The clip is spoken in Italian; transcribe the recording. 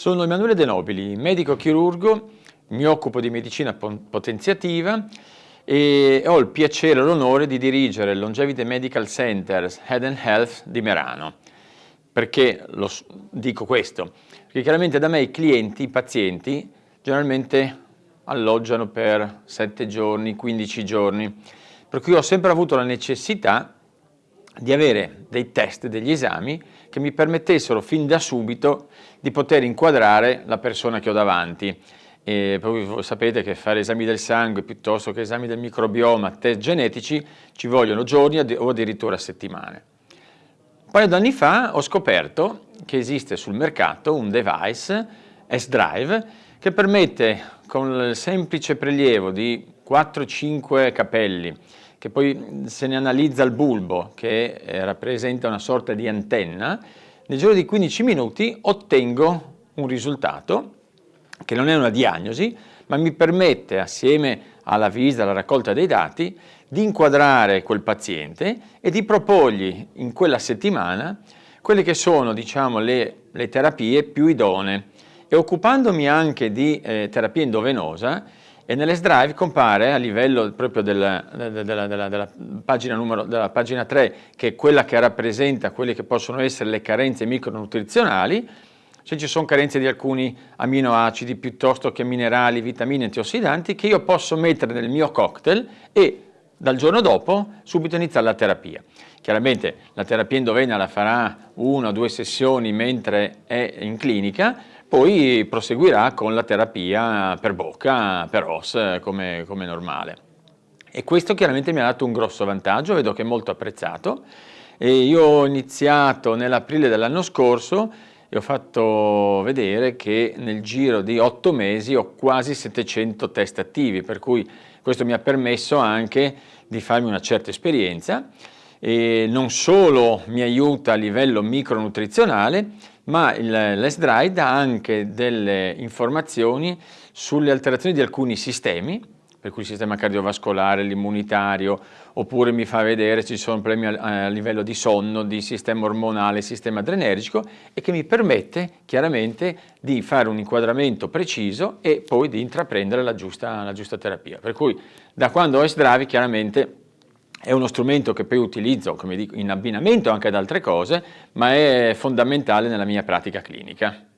Sono Emanuele De Nobili, medico chirurgo, mi occupo di medicina potenziativa e ho il piacere e l'onore di dirigere il Longevity Medical Center Head and Health di Merano. Perché lo dico questo? Perché chiaramente da me i clienti, i pazienti, generalmente alloggiano per 7 giorni, 15 giorni, per cui ho sempre avuto la necessità di avere dei test, degli esami che mi permettessero fin da subito di poter inquadrare la persona che ho davanti. E voi sapete che fare esami del sangue piuttosto che esami del microbioma, test genetici, ci vogliono giorni o addirittura settimane. Un paio d'anni fa ho scoperto che esiste sul mercato un device S-Drive che permette con il semplice prelievo di 4-5 capelli che poi se ne analizza il bulbo che eh, rappresenta una sorta di antenna, nel giro di 15 minuti ottengo un risultato che non è una diagnosi, ma mi permette assieme alla visita, alla raccolta dei dati, di inquadrare quel paziente e di proporgli in quella settimana quelle che sono diciamo, le, le terapie più idonee. E occupandomi anche di eh, terapia endovenosa e nell'S Drive compare a livello proprio della, della, della, della, pagina numero, pagina 3, che è quella che rappresenta quelle che possono essere le carenze micronutrizionali, se ci sono carenze di alcuni aminoacidi piuttosto che minerali, vitamine, antiossidanti, che io posso mettere nel mio cocktail e dal giorno dopo subito iniziare la terapia. Chiaramente la terapia endovena la farà una o due sessioni mentre è in clinica, poi proseguirà con la terapia per bocca, per OS, come, come normale. E questo chiaramente mi ha dato un grosso vantaggio, vedo che è molto apprezzato. E io ho iniziato nell'aprile dell'anno scorso e ho fatto vedere che nel giro di otto mesi ho quasi 700 test attivi, per cui questo mi ha permesso anche di farmi una certa esperienza e non solo mi aiuta a livello micronutrizionale, ma l'S-Drive dà anche delle informazioni sulle alterazioni di alcuni sistemi, per cui il sistema cardiovascolare, l'immunitario, oppure mi fa vedere se ci sono problemi a, livello di sonno, di sistema ormonale, sistema adrenergico e che mi permette chiaramente di fare un inquadramento preciso e poi di intraprendere la giusta, la giusta terapia. Per cui da quando ho S-Drive chiaramente è uno strumento che poi utilizzo come dico, in abbinamento anche ad altre cose, ma è fondamentale nella mia pratica clinica.